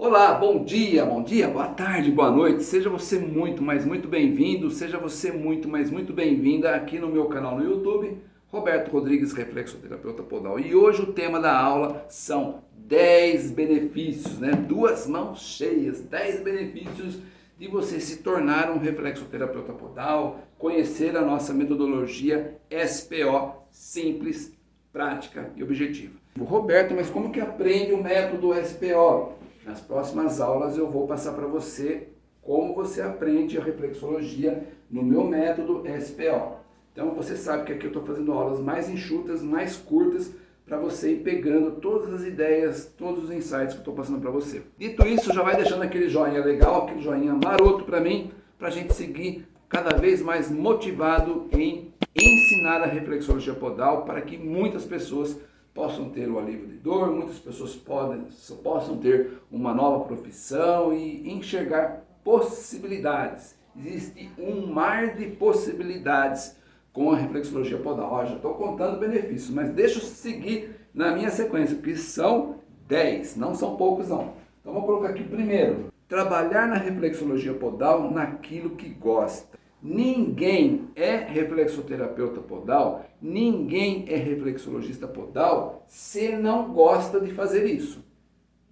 Olá, bom dia, bom dia, boa tarde, boa noite. Seja você muito, mas muito bem-vindo, seja você muito, mas muito bem-vinda aqui no meu canal no YouTube, Roberto Rodrigues, Reflexoterapeuta Podal. E hoje o tema da aula são 10 benefícios, né? Duas mãos cheias, 10 benefícios de você se tornar um reflexoterapeuta podal, conhecer a nossa metodologia SPO, simples, prática e objetiva. Roberto, mas como que aprende o método SPO? Nas próximas aulas eu vou passar para você como você aprende a reflexologia no meu método SPO. Então você sabe que aqui eu estou fazendo aulas mais enxutas, mais curtas, para você ir pegando todas as ideias, todos os insights que eu estou passando para você. Dito isso, já vai deixando aquele joinha legal, aquele joinha maroto para mim, para a gente seguir cada vez mais motivado em ensinar a reflexologia podal para que muitas pessoas possam ter o alívio de dor, muitas pessoas podem, possam ter uma nova profissão e enxergar possibilidades. Existe um mar de possibilidades com a reflexologia podal. Ó, já estou contando benefícios, mas deixa eu seguir na minha sequência, porque são 10, não são poucos não. Então vou colocar aqui primeiro, trabalhar na reflexologia podal naquilo que gosta. Ninguém é reflexoterapeuta podal, ninguém é reflexologista podal se não gosta de fazer isso.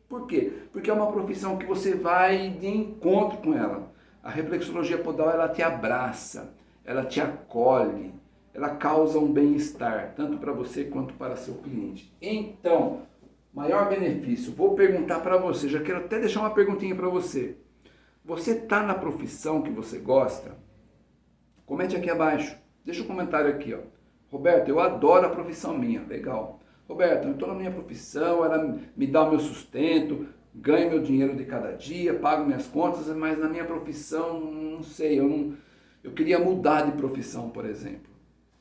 Por quê? Porque é uma profissão que você vai de encontro com ela. A reflexologia podal ela te abraça, ela te acolhe, ela causa um bem-estar, tanto para você quanto para seu cliente. Então, maior benefício, vou perguntar para você, já quero até deixar uma perguntinha para você. Você está na profissão que você gosta? Comente aqui abaixo. Deixa um comentário aqui, ó. Roberto, eu adoro a profissão minha. Legal. Roberto, eu estou na minha profissão, ela me dá o meu sustento, ganho meu dinheiro de cada dia, pago minhas contas, mas na minha profissão, não sei, eu não... Eu queria mudar de profissão, por exemplo.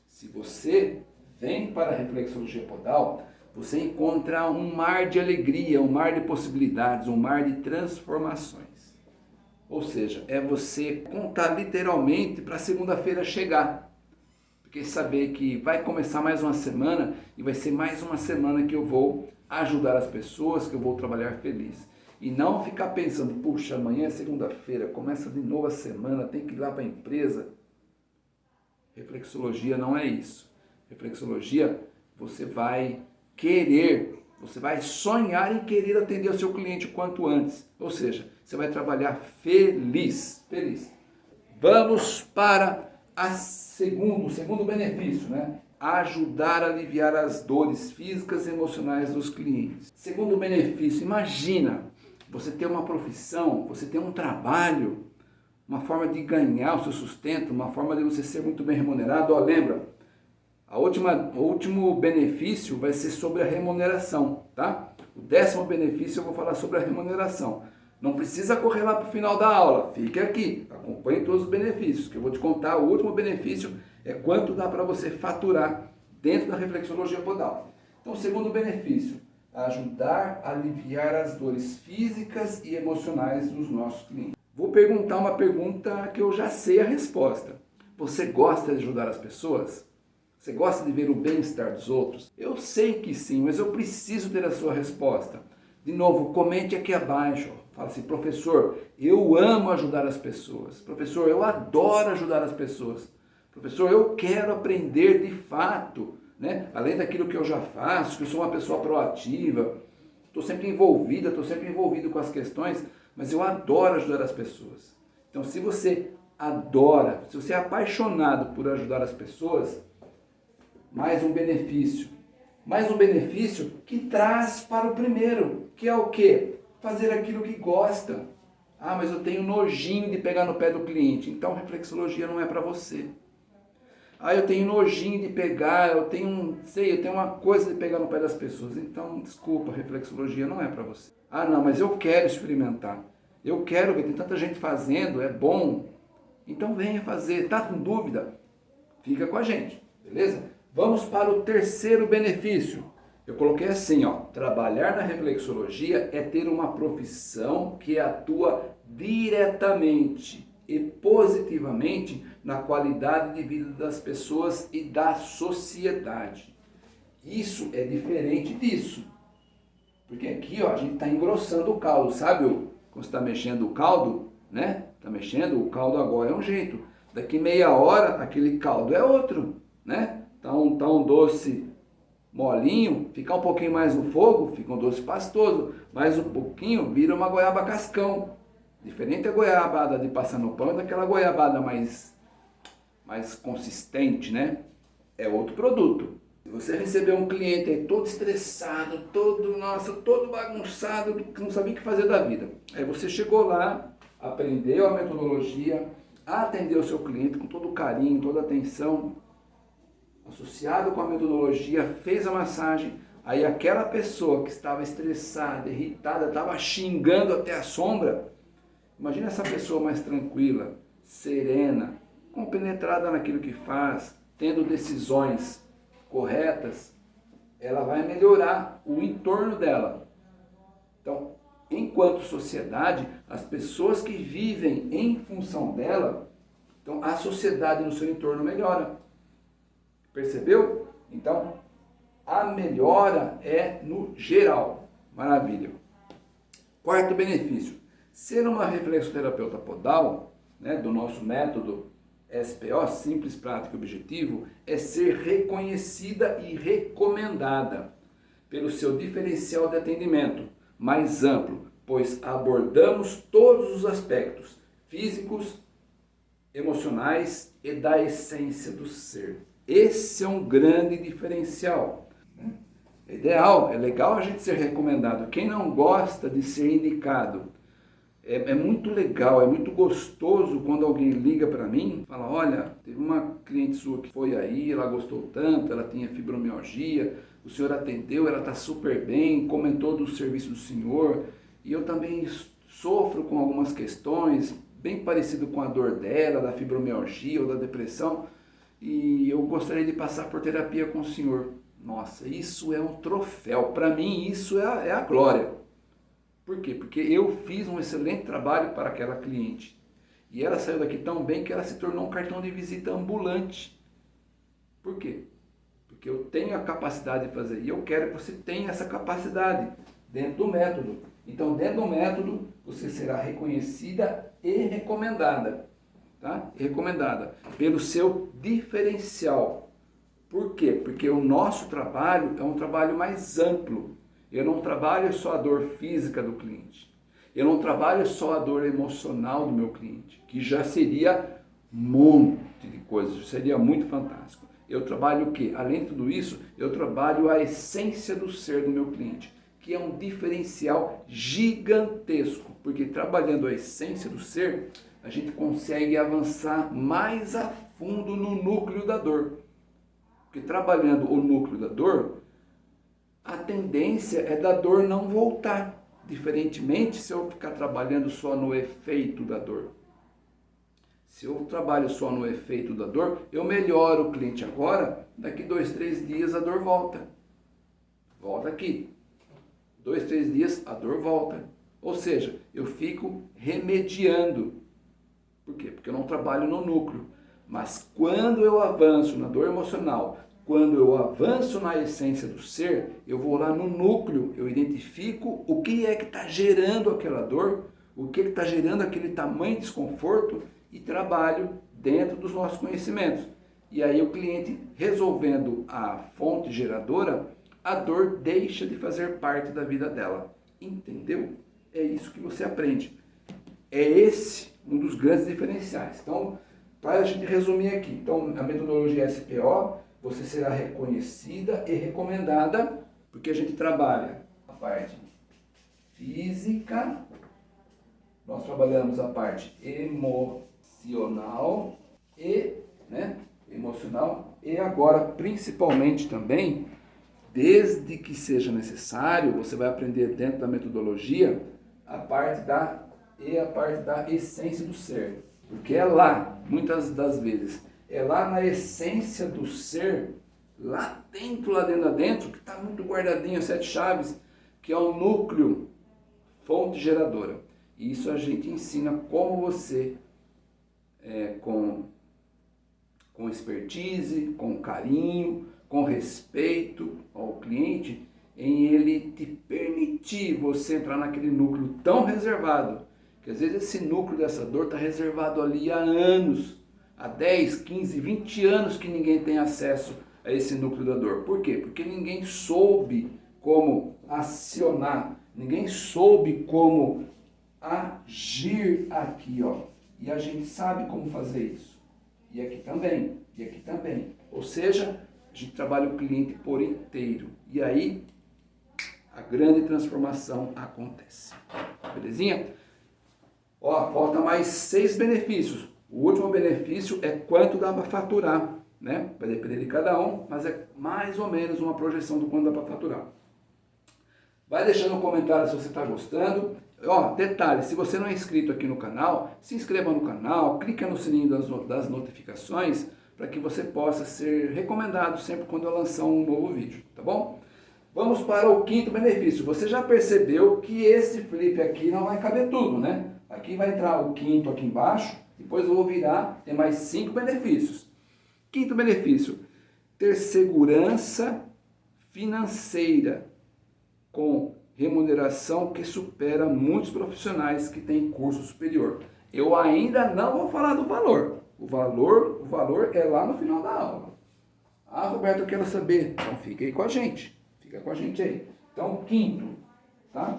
Se você vem para a reflexologia podal, você encontra um mar de alegria, um mar de possibilidades, um mar de transformações. Ou seja, é você contar literalmente para segunda-feira chegar. Porque saber que vai começar mais uma semana e vai ser mais uma semana que eu vou ajudar as pessoas, que eu vou trabalhar feliz. E não ficar pensando, puxa, amanhã é segunda-feira, começa de novo a semana, tem que ir lá para a empresa. Reflexologia não é isso. Reflexologia, você vai querer você vai sonhar em querer atender o seu cliente o quanto antes. Ou seja, você vai trabalhar feliz. Feliz. Vamos para a segundo, o segundo benefício, né? Ajudar a aliviar as dores físicas e emocionais dos clientes. Segundo benefício, imagina você ter uma profissão, você ter um trabalho, uma forma de ganhar o seu sustento, uma forma de você ser muito bem remunerado. Ó, lembra, a última, o último benefício vai ser sobre a remuneração, tá? O décimo benefício eu vou falar sobre a remuneração. Não precisa correr lá para o final da aula, fique aqui, acompanhe todos os benefícios, que eu vou te contar. O último benefício é quanto dá para você faturar dentro da reflexologia podal. Então, segundo benefício, ajudar a aliviar as dores físicas e emocionais dos nossos clientes. Vou perguntar uma pergunta que eu já sei a resposta. Você gosta de ajudar as pessoas? Você gosta de ver o bem-estar dos outros? Eu sei que sim, mas eu preciso ter a sua resposta. De novo, comente aqui abaixo. Fala assim, professor, eu amo ajudar as pessoas. Professor, eu adoro ajudar as pessoas. Professor, eu quero aprender de fato, né? além daquilo que eu já faço, que eu sou uma pessoa proativa, estou sempre envolvida, estou sempre envolvido com as questões, mas eu adoro ajudar as pessoas. Então, se você adora, se você é apaixonado por ajudar as pessoas, mais um benefício. Mais um benefício que traz para o primeiro, que é o quê? Fazer aquilo que gosta. Ah, mas eu tenho nojinho de pegar no pé do cliente. Então, reflexologia não é para você. Ah, eu tenho nojinho de pegar, eu tenho, sei, eu tenho uma coisa de pegar no pé das pessoas. Então, desculpa, reflexologia não é para você. Ah, não, mas eu quero experimentar. Eu quero ver, tem tanta gente fazendo, é bom. Então venha fazer. Tá com dúvida? Fica com a gente, beleza? Vamos para o terceiro benefício. Eu coloquei assim, ó, trabalhar na reflexologia é ter uma profissão que atua diretamente e positivamente na qualidade de vida das pessoas e da sociedade. Isso é diferente disso. Porque aqui ó, a gente está engrossando o caldo, sabe? Quando está mexendo o caldo, né? Está mexendo, o caldo agora é um jeito. Daqui meia hora, aquele caldo é outro, né? Tá um, tá um doce molinho, ficar um pouquinho mais no fogo, fica um doce pastoso. Mais um pouquinho, vira uma goiaba cascão. Diferente a goiabada de passar no pão, daquela goiabada mais, mais consistente, né? É outro produto. Se você receber um cliente aí todo estressado, todo, nossa, todo bagunçado, que não sabia o que fazer da vida. Aí você chegou lá, aprendeu a metodologia, atendeu o seu cliente com todo carinho, toda atenção, associado com a metodologia, fez a massagem, aí aquela pessoa que estava estressada, irritada, estava xingando até a sombra, imagina essa pessoa mais tranquila, serena, compenetrada naquilo que faz, tendo decisões corretas, ela vai melhorar o entorno dela. Então, enquanto sociedade, as pessoas que vivem em função dela, então a sociedade no seu entorno melhora. Percebeu? Então, a melhora é no geral. Maravilha. Quarto benefício. Ser uma reflexoterapeuta podal, né, do nosso método SPO, simples, prático e objetivo, é ser reconhecida e recomendada pelo seu diferencial de atendimento mais amplo, pois abordamos todos os aspectos físicos, emocionais e da essência do ser. Esse é um grande diferencial. Né? É ideal, é legal a gente ser recomendado. Quem não gosta de ser indicado, é, é, muito legal, é muito gostoso quando alguém liga para mim fala, olha, teve uma cliente sua que foi aí, ela gostou tanto, ela tinha fibromialgia, o senhor atendeu, ela está super bem, comentou do serviço do senhor, e eu também sofro com algumas questões, bem parecido com a dor dela, da fibromialgia ou da depressão, e eu gostaria de passar por terapia com o senhor. Nossa, isso é um troféu, para mim isso é a, é a glória. Por quê? Porque eu fiz um excelente trabalho para aquela cliente. E ela saiu daqui tão bem que ela se tornou um cartão de visita ambulante. Por quê? Porque eu tenho a capacidade de fazer e eu quero que você tenha essa capacidade dentro do método. Então, dentro do método, você será reconhecida e recomendada. Tá? Recomendada pelo seu diferencial. Por quê? Porque o nosso trabalho é um trabalho mais amplo. Eu não trabalho só a dor física do cliente. Eu não trabalho só a dor emocional do meu cliente, que já seria um monte de coisas, seria muito fantástico. Eu trabalho o quê? Além de tudo isso, eu trabalho a essência do ser do meu cliente, que é um diferencial gigantesco, porque trabalhando a essência do ser, a gente consegue avançar mais a fundo no núcleo da dor. Porque trabalhando o núcleo da dor, a tendência é da dor não voltar. Diferentemente se eu ficar trabalhando só no efeito da dor. Se eu trabalho só no efeito da dor, eu melhoro o cliente agora, daqui dois, três dias a dor volta. Volta aqui. Dois, três dias a dor volta. Ou seja, eu fico remediando. Por quê? Porque eu não trabalho no núcleo. Mas quando eu avanço na dor emocional, quando eu avanço na essência do ser, eu vou lá no núcleo, eu identifico o que é que está gerando aquela dor, o que é está gerando aquele tamanho de desconforto e trabalho dentro dos nossos conhecimentos. E aí o cliente resolvendo a fonte geradora, a dor deixa de fazer parte da vida dela. Entendeu? É isso que você aprende. É esse um dos grandes diferenciais. Então, para a gente resumir aqui, então a metodologia SPO você será reconhecida e recomendada, porque a gente trabalha a parte física, nós trabalhamos a parte emocional e, né, emocional e agora principalmente também, desde que seja necessário, você vai aprender dentro da metodologia a parte da e a parte da essência do ser, porque é lá, muitas das vezes, é lá na essência do ser, lá dentro, lá dentro, lá dentro, que está muito guardadinho, sete chaves, que é o núcleo, fonte geradora. E isso a gente ensina como você, é, com, com expertise, com carinho, com respeito ao cliente, em ele te permitir você entrar naquele núcleo tão reservado, que às vezes esse núcleo dessa dor está reservado ali há anos, há 10, 15, 20 anos que ninguém tem acesso a esse núcleo da dor. Por quê? Porque ninguém soube como acionar, ninguém soube como agir aqui, ó. E a gente sabe como fazer isso. E aqui também, e aqui também. Ou seja, a gente trabalha o cliente por inteiro. E aí a grande transformação acontece. Belezinha? Ó, falta mais seis benefícios. O último benefício é quanto dá para faturar, né? Vai depender de cada um, mas é mais ou menos uma projeção do quanto dá para faturar. Vai deixando um comentário se você está gostando. Ó, detalhe, se você não é inscrito aqui no canal, se inscreva no canal, clica no sininho das, das notificações para que você possa ser recomendado sempre quando eu lançar um novo vídeo, tá bom? Vamos para o quinto benefício. Você já percebeu que esse flip aqui não vai caber tudo, né? Aqui vai entrar o quinto aqui embaixo, depois eu vou virar, tem mais cinco benefícios. Quinto benefício, ter segurança financeira com remuneração que supera muitos profissionais que têm curso superior. Eu ainda não vou falar do valor. O valor, o valor é lá no final da aula. Ah, Roberto, eu quero saber. Então fica aí com a gente. Fica com a gente aí. Então, quinto, tá?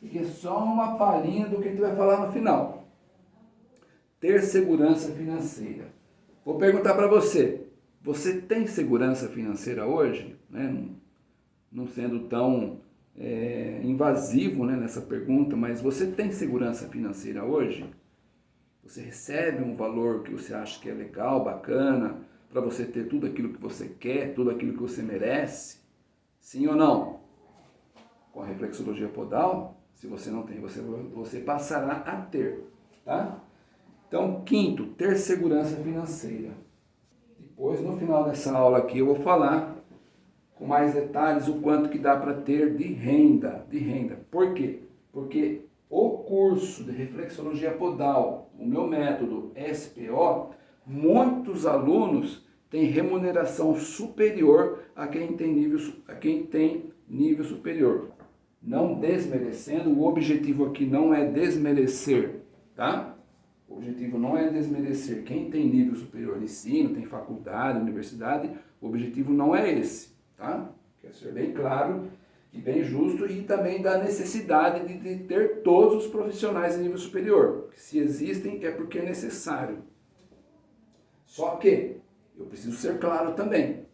Fique só uma palhinha do que a gente vai falar no final. Ter segurança financeira. Vou perguntar para você, você tem segurança financeira hoje? Né? Não sendo tão é, invasivo né, nessa pergunta, mas você tem segurança financeira hoje? Você recebe um valor que você acha que é legal, bacana, para você ter tudo aquilo que você quer, tudo aquilo que você merece? Sim ou não? Com a reflexologia podal, se você não tem, você, você passará a ter, tá? Então, quinto, ter segurança financeira. Depois, no final dessa aula aqui, eu vou falar com mais detalhes o quanto que dá para ter de renda, de renda. Por quê? Porque o curso de reflexologia podal, o meu método SPO, muitos alunos têm remuneração superior a quem tem nível, a quem tem nível superior. Não desmerecendo, o objetivo aqui não é desmerecer, tá? O objetivo não é desmerecer quem tem nível superior de ensino, tem faculdade, universidade, o objetivo não é esse, tá? Quer ser bem claro e bem justo e também da necessidade de ter todos os profissionais de nível superior. Se existem é porque é necessário. Só que eu preciso ser claro também.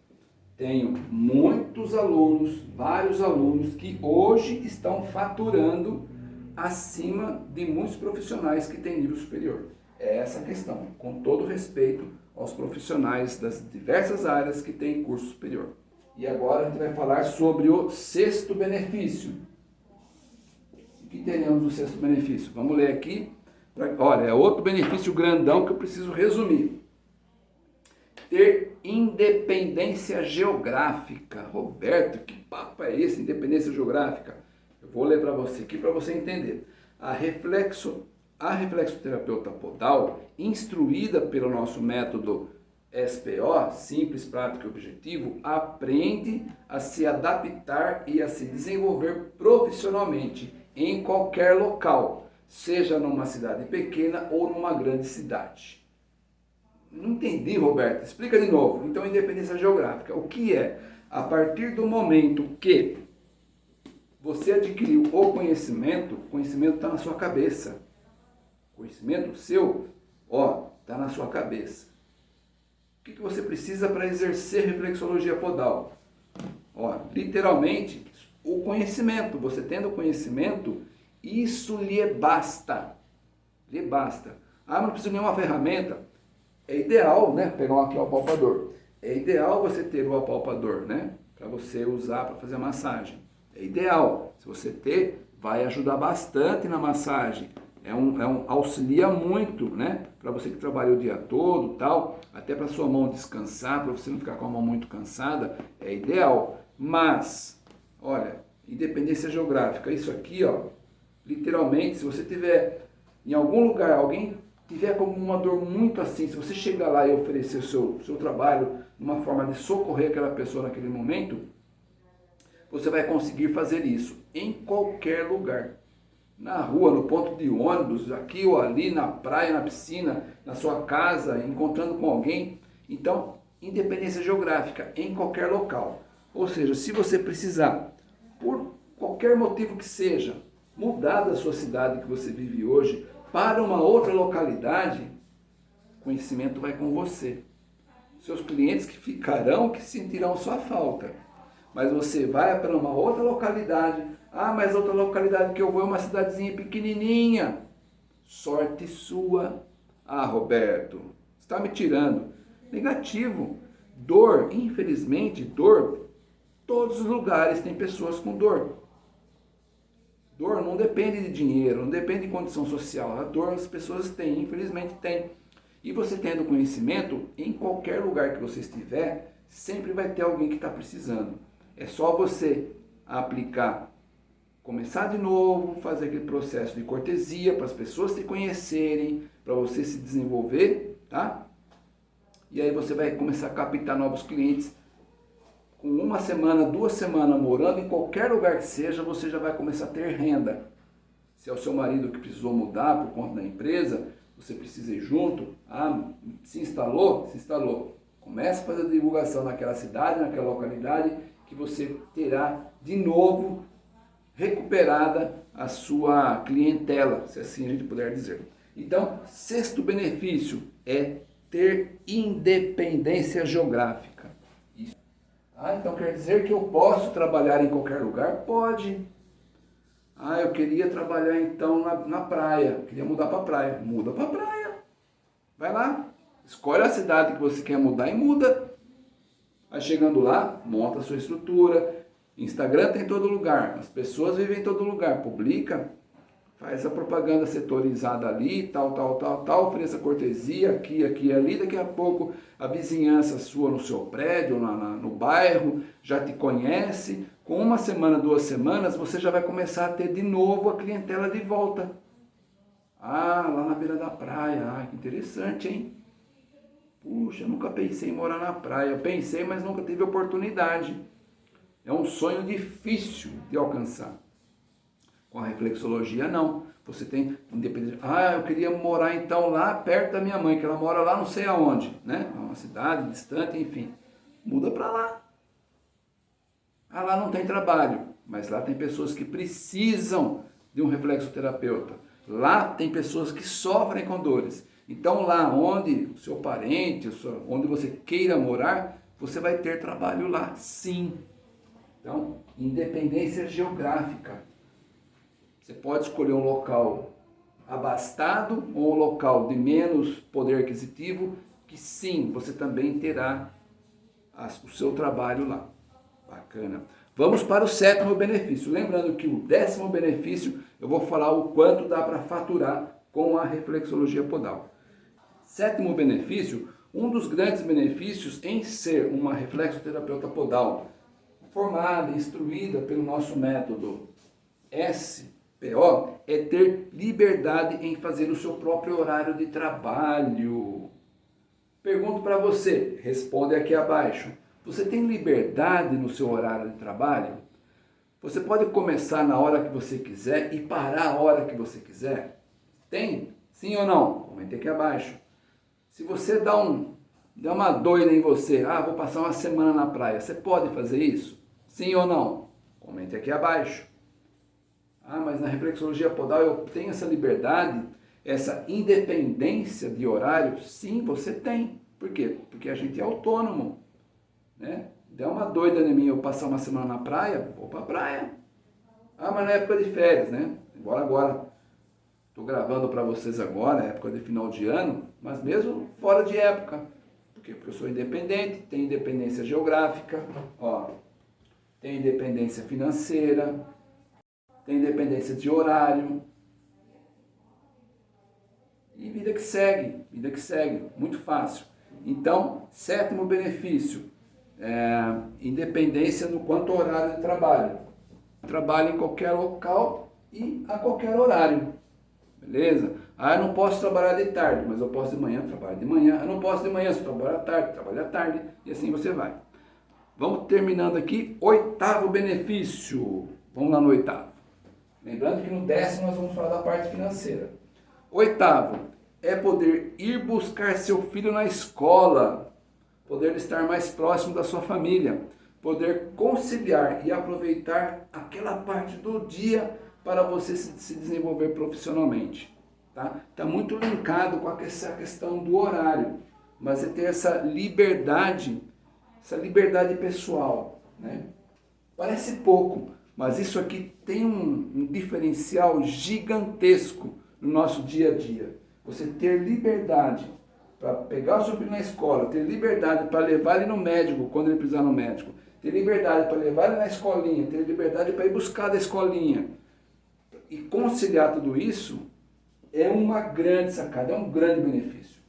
Tenho muitos alunos, vários alunos que hoje estão faturando acima de muitos profissionais que têm nível superior. É essa a questão, com todo respeito aos profissionais das diversas áreas que têm curso superior. E agora a gente vai falar sobre o sexto benefício. O que teremos no sexto benefício? Vamos ler aqui. Olha, é outro benefício grandão que eu preciso resumir. Ter independência geográfica. Roberto, que papo é esse, independência geográfica? Eu vou ler para você aqui para você entender. A reflexo, a reflexoterapeuta podal, instruída pelo nosso método SPO, simples, prático e objetivo, aprende a se adaptar e a se desenvolver profissionalmente em qualquer local, seja numa cidade pequena ou numa grande cidade. Não entendi, Roberto. Explica de novo. Então, independência geográfica. O que é? A partir do momento que você adquiriu o conhecimento, o conhecimento está na sua cabeça. Conhecimento seu, ó, está na sua cabeça. O que, que você precisa para exercer reflexologia podal? Ó, literalmente, o conhecimento. Você tendo o conhecimento, isso lhe basta. Lhe basta. Ah, não precisa de nenhuma ferramenta. É ideal, né? Pegar aqui o apalpador. É ideal você ter o apalpador, né? Para você usar para fazer a massagem. É ideal. Se você ter, vai ajudar bastante na massagem é um, é um auxilia muito, né? Para você que trabalha o dia todo, tal, até para sua mão descansar, para você não ficar com a mão muito cansada, é ideal. Mas, olha, independência geográfica, isso aqui, ó, literalmente, se você tiver em algum lugar, alguém tiver com uma dor muito assim, se você chegar lá e oferecer o seu, seu trabalho, uma forma de socorrer aquela pessoa naquele momento, você vai conseguir fazer isso em qualquer lugar. Na rua, no ponto de ônibus, aqui ou ali, na praia, na piscina, na sua casa, encontrando com alguém. Então, independência geográfica em qualquer local. Ou seja, se você precisar, por qualquer motivo que seja, mudar da sua cidade que você vive hoje para uma outra localidade, conhecimento vai com você. Seus clientes que ficarão, que sentirão sua falta. Mas você vai para uma outra localidade. Ah, mas outra localidade que eu vou é uma cidadezinha pequenininha. Sorte sua. Ah, Roberto, está me tirando. Negativo. Dor, infelizmente, dor. Todos os lugares têm pessoas com dor. Dor não depende de dinheiro, não depende de condição social. A dor as pessoas têm, infelizmente têm. E você tendo conhecimento, em qualquer lugar que você estiver, sempre vai ter alguém que está precisando. É só você aplicar, começar de novo, fazer aquele processo de cortesia para as pessoas te conhecerem, para você se desenvolver, tá? E aí você vai começar a captar novos clientes com uma semana, duas semanas morando em qualquer lugar que seja, você já vai começar a ter renda. Se é o seu marido que precisou mudar por conta da empresa, você precisa ir junto, ah, se instalou, se instalou. Comece a fazer divulgação naquela cidade, naquela localidade, que você terá de novo recuperada a sua clientela, se assim a gente puder dizer. Então, sexto benefício é ter independência geográfica. Ah, então quer dizer que eu posso trabalhar em qualquer lugar? Pode. Ah, eu queria trabalhar então na, na praia, queria mudar para praia. Muda para praia. Vai lá, escolhe a cidade que você quer mudar e muda. Vai chegando lá, monta a sua estrutura. Instagram tem todo lugar, as pessoas vivem em todo lugar. Publica, faz a propaganda setorizada ali, tal, tal, tal, tal, ofereça cortesia aqui, aqui ali, daqui a pouco a vizinhança sua no seu prédio, na, na, no bairro, já te conhece, com uma semana, duas semanas, você já vai começar a ter de novo a clientela de volta. Ah, lá na beira da praia, ah, que interessante, hein? Puxa, nunca pensei em morar na praia, eu pensei, mas nunca tive oportunidade. É um sonho difícil de alcançar. Com a reflexologia, não. Você tem independência. Ah, eu queria morar então lá perto da minha mãe, que ela mora lá não sei aonde, né? É uma cidade distante, enfim. Muda para lá. Ah, lá não tem trabalho, mas lá tem pessoas que precisam de um reflexoterapeuta. Lá tem pessoas que sofrem com dores. Então lá onde o seu parente, onde você queira morar, você vai ter trabalho lá, sim. Então, independência geográfica. Você pode escolher um local abastado ou um local de menos poder aquisitivo, que sim, você também terá o seu trabalho lá. Bacana. Vamos para o sétimo benefício. Lembrando que o décimo benefício, eu vou falar o quanto dá para faturar com a reflexologia podal. Sétimo benefício, um dos grandes benefícios em ser uma reflexoterapeuta podal, formada, instruída pelo nosso método S, PO é ter liberdade em fazer o seu próprio horário de trabalho. Pergunto para você, responde aqui abaixo. Você tem liberdade no seu horário de trabalho? Você pode começar na hora que você quiser e parar a hora que você quiser? Tem? Sim ou não? Comente aqui abaixo. Se você dá, um, dá uma doida em você, ah, vou passar uma semana na praia, você pode fazer isso? Sim ou não? Comente aqui abaixo. Ah, mas na reflexologia podal eu tenho essa liberdade, essa independência de horário? Sim, você tem. Por quê? Porque a gente é autônomo. Né? Deu uma doida em mim eu passar uma semana na praia, vou pra praia. Ah, mas na época de férias, né? Embora agora, estou gravando para vocês agora, época de final de ano, mas mesmo fora de época. Por quê? Porque eu sou independente, tenho independência geográfica, ó, tenho independência financeira, tem independência de horário. E vida que segue, vida que segue, muito fácil. Então, sétimo benefício, é, independência no quanto horário de trabalho. Trabalho em qualquer local e a qualquer horário. Beleza? Ah, eu não posso trabalhar de tarde, mas eu posso de manhã, trabalho de manhã. Eu não posso de manhã, se trabalho à tarde, trabalho à tarde. E assim você vai. Vamos terminando aqui, oitavo benefício. Vamos lá no oitavo. Lembrando que no décimo nós vamos falar da parte financeira. Oitavo, é poder ir buscar seu filho na escola, poder estar mais próximo da sua família, poder conciliar e aproveitar aquela parte do dia para você se desenvolver profissionalmente. Está tá muito linkado com essa questão do horário, mas é ter essa liberdade, essa liberdade pessoal. Né? Parece pouco, mas isso aqui tem um, um diferencial gigantesco no nosso dia a dia. Você ter liberdade para pegar o seu filho na escola, ter liberdade para levar ele no médico quando ele precisar no médico, ter liberdade para levar ele na escolinha, ter liberdade para ir buscar da escolinha, e conciliar tudo isso é uma grande sacada, é um grande benefício.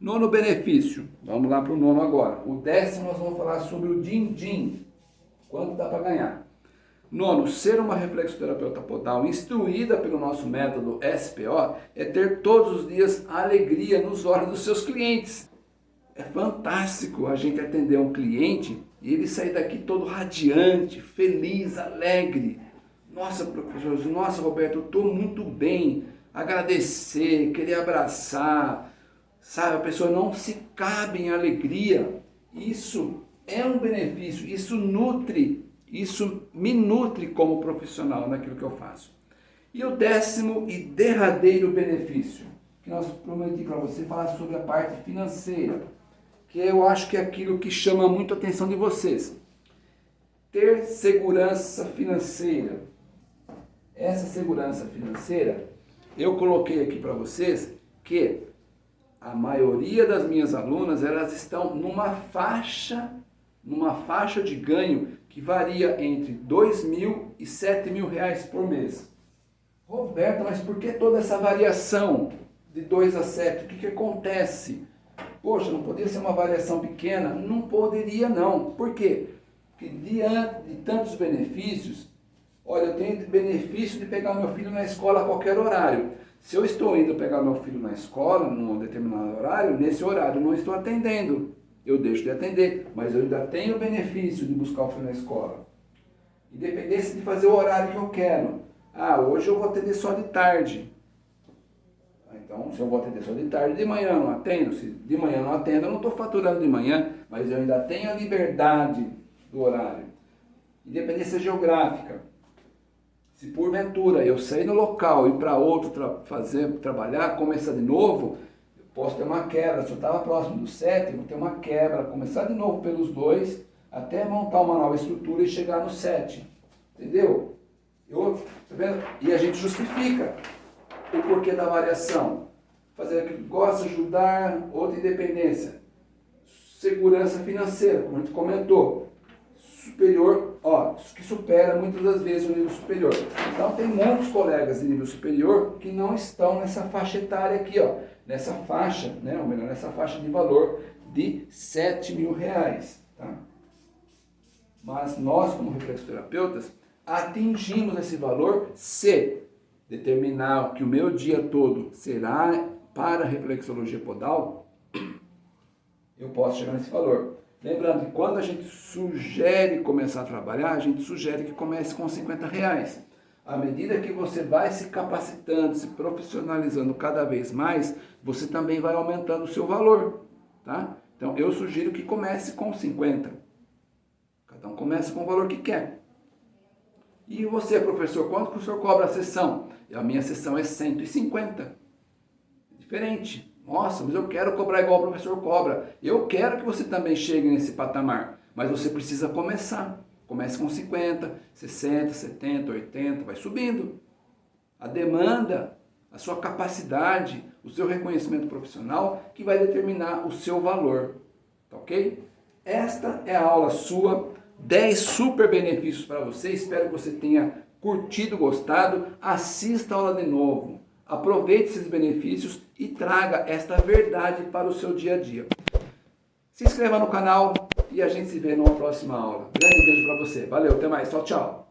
Nono benefício, vamos lá para o nono agora. O décimo nós vamos falar sobre o din-din, quanto dá para ganhar. Nono, ser uma reflexoterapeuta podal instruída pelo nosso método SPO é ter todos os dias alegria nos olhos dos seus clientes. É fantástico a gente atender um cliente e ele sair daqui todo radiante, feliz, alegre, nossa, professor, nossa, Roberto, eu estou muito bem. Agradecer, querer abraçar, sabe? A pessoa não se cabe em alegria. Isso é um benefício, isso nutre, isso me nutre como profissional naquilo que eu faço. E o décimo e derradeiro benefício, que nós prometi para você falar sobre a parte financeira, que eu acho que é aquilo que chama muito a atenção de vocês. Ter segurança financeira essa segurança financeira, eu coloquei aqui para vocês que a maioria das minhas alunas, elas estão numa faixa, numa faixa de ganho que varia entre dois mil e sete mil reais por mês. Roberto, mas por que toda essa variação de 2 a 7? O que, que acontece? Poxa, não poderia ser uma variação pequena? Não poderia não. Por quê? Porque diante de tantos benefícios, Olha, eu tenho benefício de pegar meu filho na escola a qualquer horário. Se eu estou indo pegar meu filho na escola, num determinado horário, nesse horário não estou atendendo. Eu deixo de atender, mas eu ainda tenho o benefício de buscar o filho na escola. Independência de fazer o horário que eu quero. Ah, hoje eu vou atender só de tarde. Ah, então, se eu vou atender só de tarde, de manhã eu não atendo. Se de manhã eu não atendo, eu não estou faturando de manhã, mas eu ainda tenho a liberdade do horário. Independência geográfica. Se porventura eu sair no local e para outro tra fazer, trabalhar, começar de novo, posso ter uma quebra. Se eu estava próximo do 7, eu vou ter uma quebra, começar de novo pelos dois, até montar uma nova estrutura e chegar no 7. Entendeu? Eu, tá? E a gente justifica o porquê da variação. Fazer aquilo que gosta, ajudar, outra independência. Segurança financeira, como a gente comentou superior, ó, que supera muitas das vezes o nível superior. Então tem muitos colegas de nível superior que não estão nessa faixa etária aqui, ó, nessa faixa, né, ou melhor, nessa faixa de valor de 7 mil reais, tá? Mas nós, como reflexoterapeutas, atingimos esse valor se determinar que o meu dia todo será para reflexologia podal, eu posso chegar nesse valor. Lembrando que quando a gente sugere começar a trabalhar, a gente sugere que comece com 50 reais. À medida que você vai se capacitando, se profissionalizando cada vez mais, você também vai aumentando o seu valor, tá? Então eu sugiro que comece com 50. Cada um comece com o valor que quer. E você, professor, quanto que o senhor cobra a sessão? A minha sessão é 150. É diferente. Nossa, mas eu quero cobrar igual o professor cobra. Eu quero que você também chegue nesse patamar, mas você precisa começar. Comece com 50, 60, 70, 80, vai subindo. A demanda, a sua capacidade, o seu reconhecimento profissional que vai determinar o seu valor. Tá ok? Esta é a aula sua, 10 super benefícios para você. Espero que você tenha curtido, gostado. Assista a aula de novo. Aproveite esses benefícios e traga esta verdade para o seu dia a dia. Se inscreva no canal e a gente se vê numa próxima aula. Grande beijo para você. Valeu, até mais. Tchau, tchau.